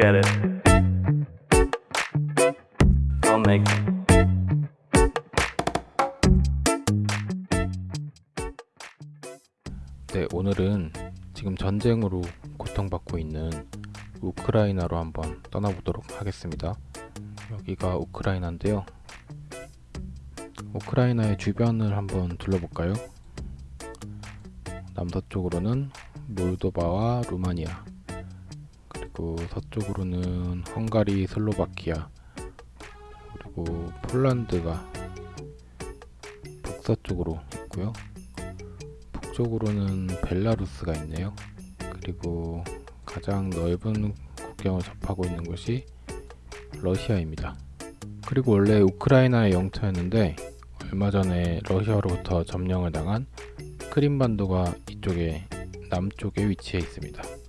Forget it. I'll make 네, 오늘은 지금 전쟁으로 고통받고 있는 우크라이나로 한번 떠나보도록 하겠습니다. 여기가 우크라이나인데요. 우크라이나의 주변을 한번 둘러볼까요? 남서쪽으로는 몰도바와 루마니아, 그리고 서쪽으로는 헝가리, 슬로바키아, 그리고 폴란드가 북서쪽으로 있고요. 북쪽으로는 벨라루스가 있네요. 그리고 가장 넓은 국경을 접하고 있는 곳이 러시아입니다. 그리고 원래 우크라이나의 영토였는데 얼마 전에 러시아로부터 점령을 당한 크림반도가 이쪽에 남쪽에 위치해 있습니다.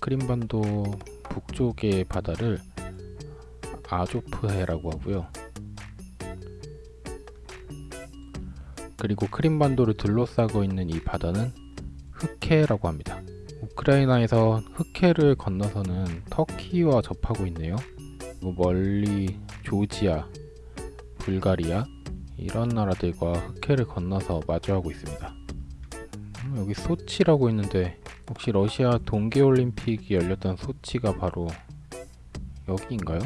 크림반도 북쪽의 바다를 아조프해라고 하고요. 그리고 크림반도를 둘러싸고 있는 이 바다는 흑해라고 합니다. 우크라이나에서 흑해를 건너서는 터키와 접하고 있네요. 멀리 조지아, 불가리아 이런 나라들과 흑해를 건너서 마주하고 있습니다. 음, 여기 소치라고 있는데 혹시 러시아 동계올림픽이 열렸던 소치가 바로 여기인가요?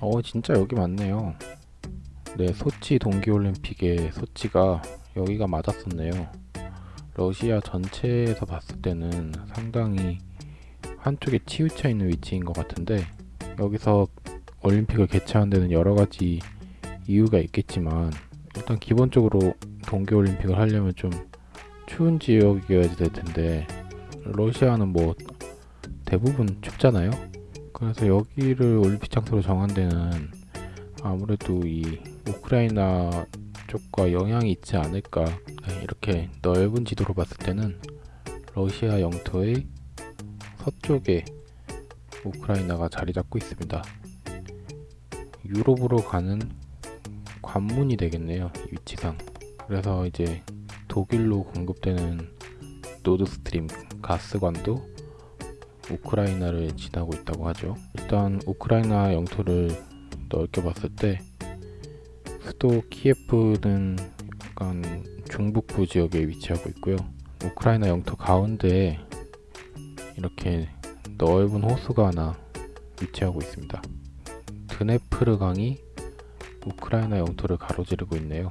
어 진짜 여기 맞네요. 네, 소치 동계올림픽의 소치가 여기가 맞았었네요. 러시아 전체에서 봤을 때는 상당히 한쪽에 치우쳐 있는 위치인 것 같은데 여기서 올림픽을 개최한 데는 여러 가지 이유가 있겠지만 일단 기본적으로 동계올림픽을 하려면 좀 추운 지역이어야 될 텐데 러시아는 뭐 대부분 춥잖아요. 그래서 여기를 올림픽 장소로 정한 데는 아무래도 이 우크라이나 쪽과 영향이 있지 않을까 네, 이렇게 넓은 지도로 봤을 때는 러시아 영토의 서쪽에 우크라이나가 자리 잡고 있습니다. 유럽으로 가는 관문이 되겠네요. 이 위치상. 그래서 이제 독일로 공급되는 노드스트림 가스관도 우크라이나를 지나고 있다고 하죠. 일단 우크라이나 영토를 넓게 봤을 때 수도 키예프는 약간 중북부 지역에 위치하고 있고요. 우크라이나 영토 가운데에 이렇게 넓은 호수가 하나 위치하고 있습니다. 드네프르 강이 우크라이나 영토를 가로지르고 있네요.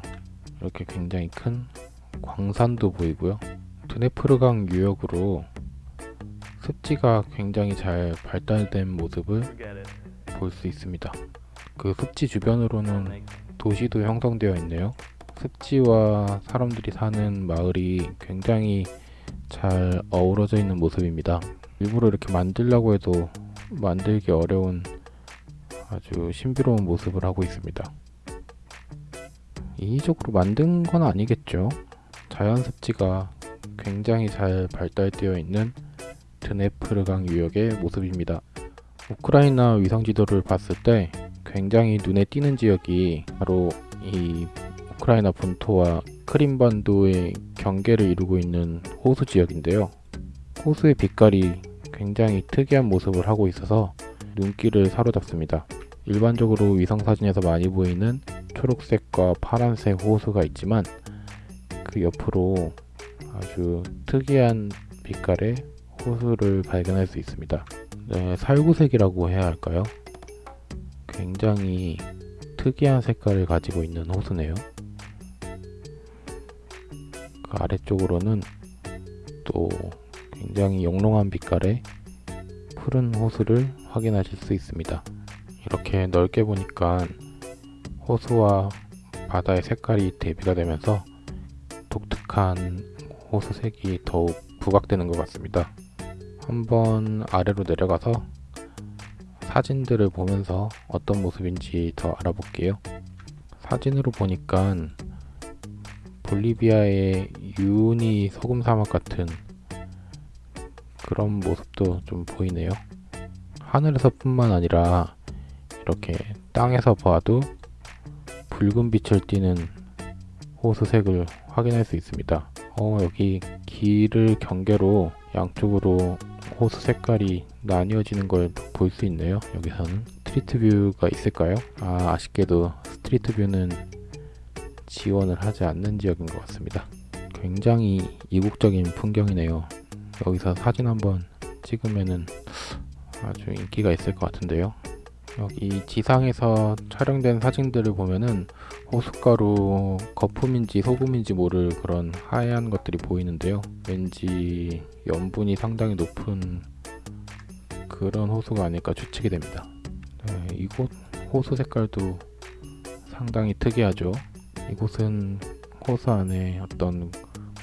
이렇게 굉장히 큰 광산도 보이고요. 드네프르 강 유역으로 습지가 굉장히 잘 발달된 모습을. 볼 수 있습니다. 그 습지 주변으로는 도시도 형성되어 있네요. 습지와 사람들이 사는 마을이 굉장히 잘 어우러져 있는 모습입니다. 일부러 이렇게 만들려고 해도 만들기 어려운 아주 신비로운 모습을 하고 있습니다. 인위적으로 만든 건 아니겠죠. 자연 습지가 굉장히 잘 발달되어 있는 드네프르강 유역의 모습입니다. 우크라이나 위성 지도를 봤을 때 굉장히 눈에 띄는 지역이 바로 이 우크라이나 본토와 크림반도의 경계를 이루고 있는 호수 지역인데요. 호수의 빛깔이 굉장히 특이한 모습을 하고 있어서 눈길을 사로잡습니다. 일반적으로 위성 사진에서 많이 보이는 초록색과 파란색 호수가 있지만 그 옆으로 아주 특이한 빛깔의 호수를 발견할 수 있습니다. 네, 살구색이라고 해야 할까요? 굉장히 특이한 색깔을 가지고 있는 호수네요. 그 아래쪽으로는 또 굉장히 영롱한 빛깔의 푸른 호수를 확인하실 수 있습니다. 이렇게 넓게 보니까 호수와 바다의 색깔이 대비가 되면서 독특한 호수색이 더욱 부각되는 것 같습니다. 한번 아래로 내려가서 사진들을 보면서 어떤 모습인지 더 알아볼게요. 사진으로 보니까 볼리비아의 유니 소금 사막 같은 그런 모습도 좀 보이네요. 하늘에서 뿐만 아니라 이렇게 땅에서 봐도 붉은 빛을 띠는 호수색을 확인할 수 있습니다. 어, 여기 길을 경계로 양쪽으로 호수 색깔이 나뉘어지는 걸 볼 수 있네요. 여기서는 Street View가 있을까요? 아, 아쉽게도 Street View는 지원을 하지 않는 지역인 것 같습니다. 굉장히 이국적인 풍경이네요. 여기서 사진 한번 찍으면은 아주 인기가 있을 것 같은데요. 여기 지상에서 촬영된 사진들을 보면은 호숫가로 거품인지 소금인지 모를 그런 하얀 것들이 보이는데요. 왠지 염분이 상당히 높은 그런 호수가 아닐까 추측이 됩니다. 네, 이곳 호수 색깔도 상당히 특이하죠. 이곳은 호수 안에 어떤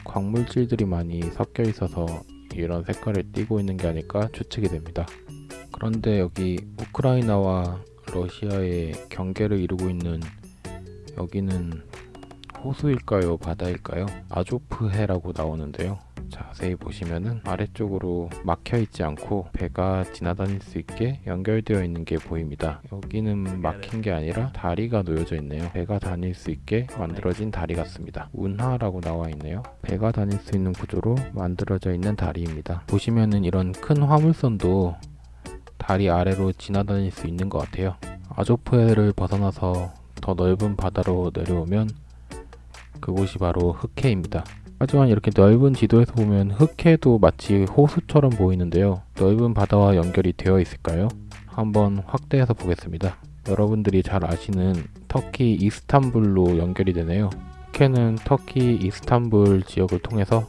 광물질들이 많이 섞여 있어서 이런 색깔을 띠고 있는 게 아닐까 추측이 됩니다. 그런데 여기 우크라이나와 러시아의 경계를 이루고 있는 여기는 호수일까요? 바다일까요? 아조프해라고 나오는데요. 자세히 보시면은 아래쪽으로 막혀 있지 않고 배가 지나다닐 수 있게 연결되어 있는 게 보입니다. 여기는 막힌 게 아니라 다리가 놓여져 있네요. 배가 다닐 수 있게 만들어진 다리 같습니다. 운하라고 나와 있네요. 배가 다닐 수 있는 구조로 만들어져 있는 다리입니다. 보시면은 이런 큰 화물선도 다리 아래로 지나다닐 수 있는 것 같아요. 아조프해를 벗어나서 더 넓은 바다로 내려오면 그곳이 바로 흑해입니다. 하지만 이렇게 넓은 지도에서 보면 흑해도 마치 호수처럼 보이는데요. 넓은 바다와 연결이 되어 있을까요? 한번 확대해서 보겠습니다. 여러분들이 잘 아시는 터키 이스탄불로 연결이 되네요. 흑해는 터키 이스탄불 지역을 통해서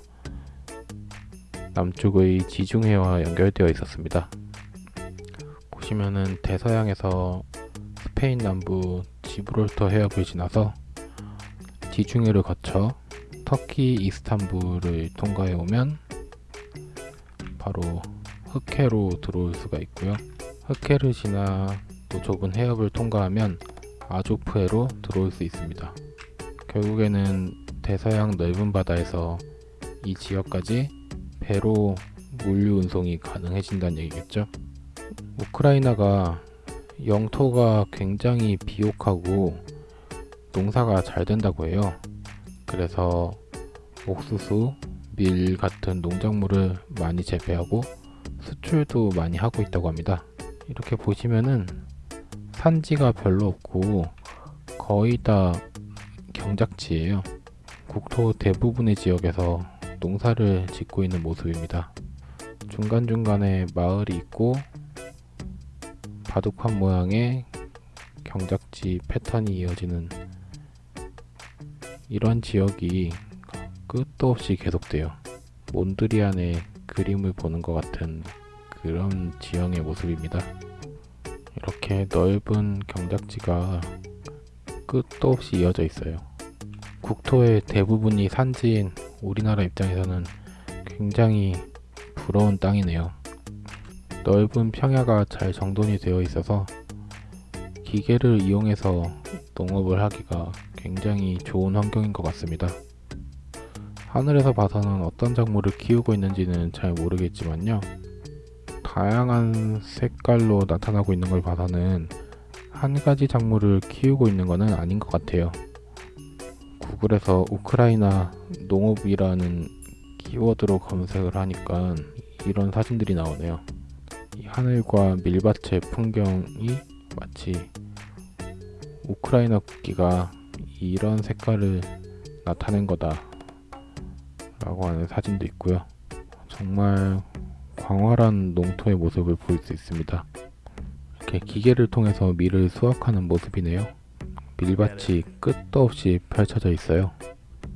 남쪽의 지중해와 연결되어 있었습니다. 보시면은 대서양에서 스페인 남부 지브롤터 해협을 지나서 지중해를 거쳐 터키 이스탄불을 통과해 오면 바로 흑해로 들어올 수가 있고요. 흑해를 지나 또 좁은 해협을 통과하면 아조프해로 들어올 수 있습니다. 결국에는 대서양 넓은 바다에서 이 지역까지 배로 물류 운송이 가능해진다는 얘기겠죠. 우크라이나가 영토가 굉장히 비옥하고 농사가 잘 된다고 해요. 그래서 옥수수, 밀 같은 농작물을 많이 재배하고 수출도 많이 하고 있다고 합니다. 이렇게 보시면은 산지가 별로 없고 거의 다 경작지예요. 국토 대부분의 지역에서 농사를 짓고 있는 모습입니다. 중간중간에 마을이 있고 바둑판 모양의 경작지 패턴이 이어지는 이런 지역이 끝도 없이 계속돼요. 몬드리안의 그림을 보는 것 같은 그런 지형의 모습입니다. 이렇게 넓은 경작지가 끝도 없이 이어져 있어요. 국토의 대부분이 산지인 우리나라 입장에서는 굉장히 부러운 땅이네요. 넓은 평야가 잘 정돈이 되어 있어서 기계를 이용해서 농업을 하기가 굉장히 좋은 환경인 것 같습니다. 하늘에서 봐서는 어떤 작물을 키우고 있는지는 잘 모르겠지만요. 다양한 색깔로 나타나고 있는 걸 봐서는 한 가지 작물을 키우고 있는 것은 아닌 것 같아요. 구글에서 우크라이나 농업이라는 키워드로 검색을 하니까 이런 사진들이 나오네요. 이 하늘과 밀밭의 풍경이 마치 우크라이나 국기가 이런 색깔을 나타낸 거다 라고 하는 사진도 있고요. 정말 광활한 농토의 모습을 볼 수 있습니다. 이렇게 기계를 통해서 밀을 수확하는 모습이네요. 밀밭이 끝도 없이 펼쳐져 있어요.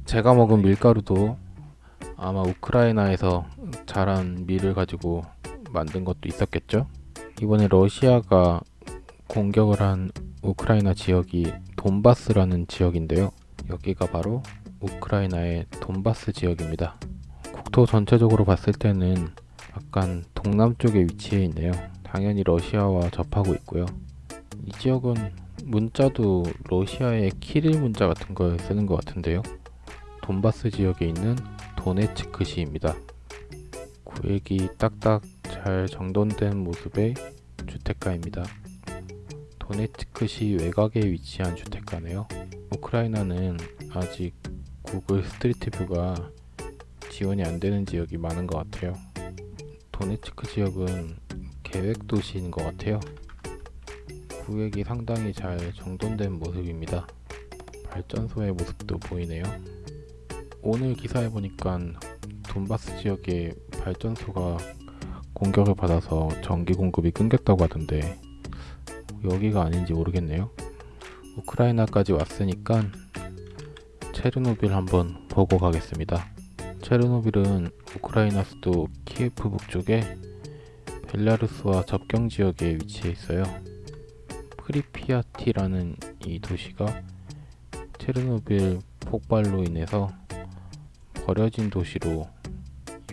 제가 먹은 밀가루도 아마 우크라이나에서 자란 밀을 가지고 만든 것도 있었겠죠? 이번에 러시아가 공격을 한 우크라이나 지역이 돈바스라는 지역인데요. 여기가 바로 우크라이나의 돈바스 지역입니다. 국토 전체적으로 봤을 때는 약간 동남쪽에 위치해 있네요. 당연히 러시아와 접하고 있고요. 이 지역은 문자도 러시아의 키릴 문자 같은 걸 쓰는 것 같은데요. 돈바스 지역에 있는 도네츠크시입니다. 구획이 딱딱 잘 정돈된 모습의 주택가입니다. 도네츠크시 외곽에 위치한 주택가네요. 우크라이나는 아직 구글 Street View가 지원이 안 되는 지역이 많은 것 같아요. 도네츠크 지역은 계획 도시인 것 같아요. 구획이 상당히 잘 정돈된 모습입니다. 발전소의 모습도 보이네요. 오늘 기사에 보니까 돈바스 지역에 발전소가 공격을 받아서 전기 공급이 끊겼다고 하던데 여기가 아닌지 모르겠네요. 우크라이나까지 왔으니까 체르노빌 한번 보고 가겠습니다. 체르노빌은 우크라이나 수도 키예프 북쪽에 벨라루스와 접경 지역에 위치해 있어요. 프리피아티라는 이 도시가 체르노빌 폭발로 인해서 버려진 도시로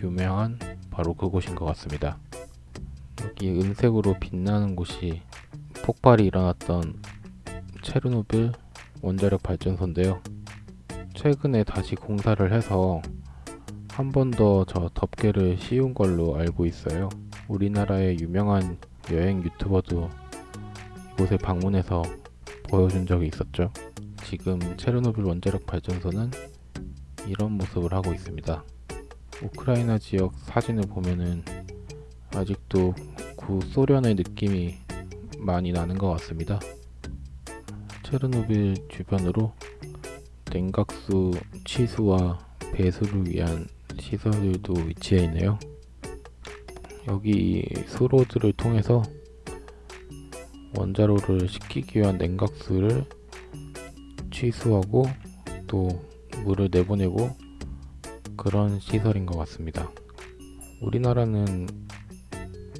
유명한 바로 그곳인 것 같습니다. 여기 은색으로 빛나는 곳이 폭발이 일어났던 체르노빌 원자력 발전소인데요. 최근에 다시 공사를 해서 한 번 더 저 덮개를 씌운 걸로 알고 있어요. 우리나라의 유명한 여행 유튜버도 이곳에 방문해서 보여준 적이 있었죠. 지금 체르노빌 원자력 발전소는 이런 모습을 하고 있습니다. 우크라이나 지역 사진을 보면은 아직도 구소련의 느낌이 많이 나는 것 같습니다. 체르노빌 주변으로 냉각수 취수와 배수를 위한 시설들도 위치해 있네요. 여기 수로들을 통해서 원자로를 식히기 위한 냉각수를 취수하고 또 물을 내보내고 그런 시설인 것 같습니다. 우리나라는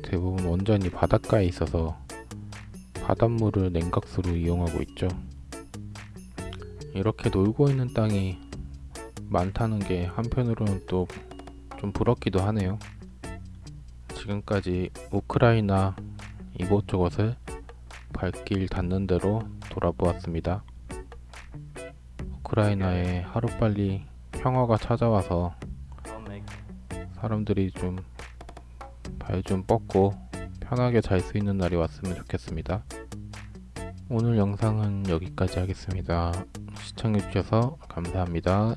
대부분 원전이 바닷가에 있어서 바닷물을 냉각수로 이용하고 있죠. 이렇게 놀고 있는 땅이 많다는 게 한편으로는 또 좀 부럽기도 하네요. 지금까지 우크라이나 이곳저곳을 발길 닿는 대로 돌아보았습니다. 우크라이나에 하루빨리 평화가 찾아와서 사람들이 좀 발 좀 뻗고 편하게 잘 수 있는 날이 왔으면 좋겠습니다. 오늘 영상은 여기까지 하겠습니다. 시청해주셔서 감사합니다.